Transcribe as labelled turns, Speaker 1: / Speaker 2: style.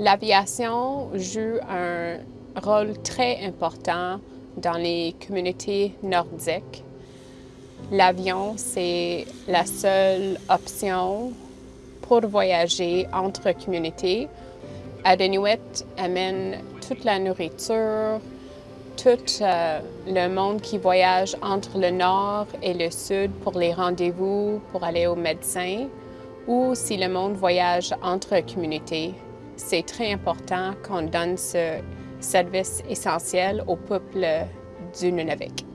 Speaker 1: L'aviation joue un rôle très important dans les communautés nordiques. L'avion, c'est la seule option pour voyager entre communautés. Adenuit amène toute la nourriture, tout euh, le monde qui voyage entre le nord et le sud pour les rendez-vous, pour aller au médecin, ou si le monde voyage entre communautés. C'est très important qu'on donne ce service essentiel au peuple du Nunavik.